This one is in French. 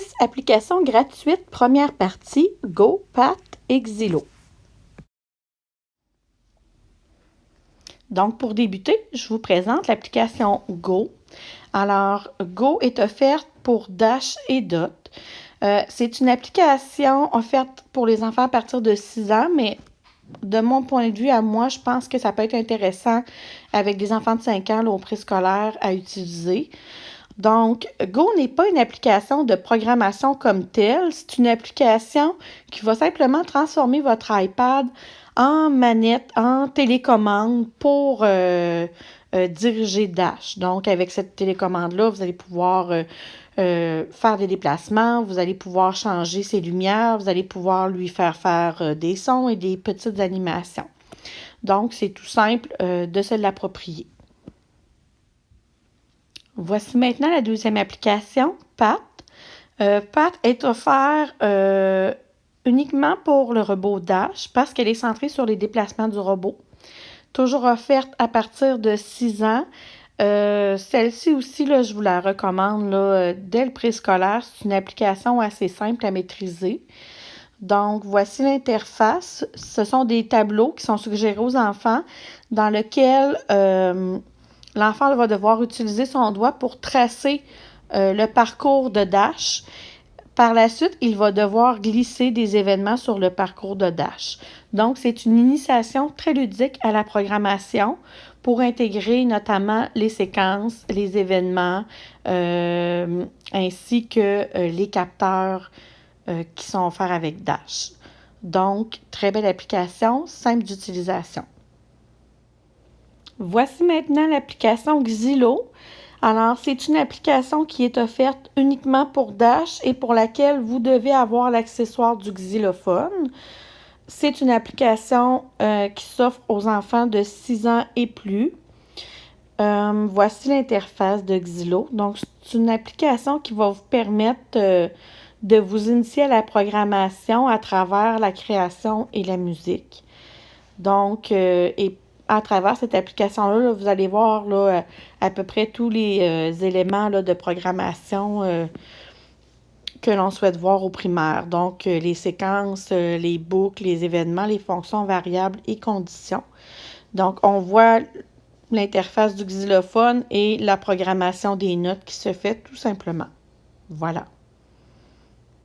six applications gratuites, première partie, Go, Pat et Xylo. Donc, pour débuter, je vous présente l'application Go. Alors, Go est offerte pour Dash et Dot. Euh, c'est une application offerte pour les enfants à partir de 6 ans, mais de mon point de vue à moi, je pense que ça peut être intéressant avec des enfants de 5 ans au préscolaire à utiliser. Donc, Go n'est pas une application de programmation comme telle, c'est une application qui va simplement transformer votre iPad en manette, en télécommande pour euh, euh, diriger Dash. Donc, avec cette télécommande-là, vous allez pouvoir euh, faire des déplacements, vous allez pouvoir changer ses lumières, vous allez pouvoir lui faire faire des sons et des petites animations. Donc, c'est tout simple de se l'approprier. Voici maintenant la deuxième application, PAT. Euh, PAT est offert euh, uniquement pour le robot Dash parce qu'elle est centrée sur les déplacements du robot. Toujours offerte à partir de 6 ans. Euh, celle-ci aussi, je vous la recommande là, dès le préscolaire. C'est une application assez simple à maîtriser. Donc, voici l'interface. Ce sont des tableaux qui sont suggérés aux enfants dans lesquels l'enfant va devoir utiliser son doigt pour tracer euh, le parcours de Dash. Par la suite, il va devoir glisser des événements sur le parcours de Dash. Donc, c'est une initiation très ludique à la programmation pour intégrer notamment les séquences, les événements, euh, ainsi que euh, les capteurs qui sont offerts avec Dash. Donc, très belle application, simple d'utilisation. Voici maintenant l'application Xylo. Alors, c'est une application qui est offerte uniquement pour Dash et pour laquelle vous devez avoir l'accessoire du xylophone. C'est une application euh, qui s'offre aux enfants de 6 ans et plus. Euh, voici l'interface de Xylo. Donc, c'est une application qui va vous permettre euh, de vous initier à la programmation à travers la création et la musique. Donc, et à travers cette application-là, vous allez voir là, à, peu près tous les euh, éléments de programmation euh, que l'on souhaite voir au primaire. Donc, euh, les séquences, les boucles, les événements, les fonctions variables et conditions. Donc, on voit l'interface du xylophone et la programmation des notes qui se fait tout simplement. Voilà.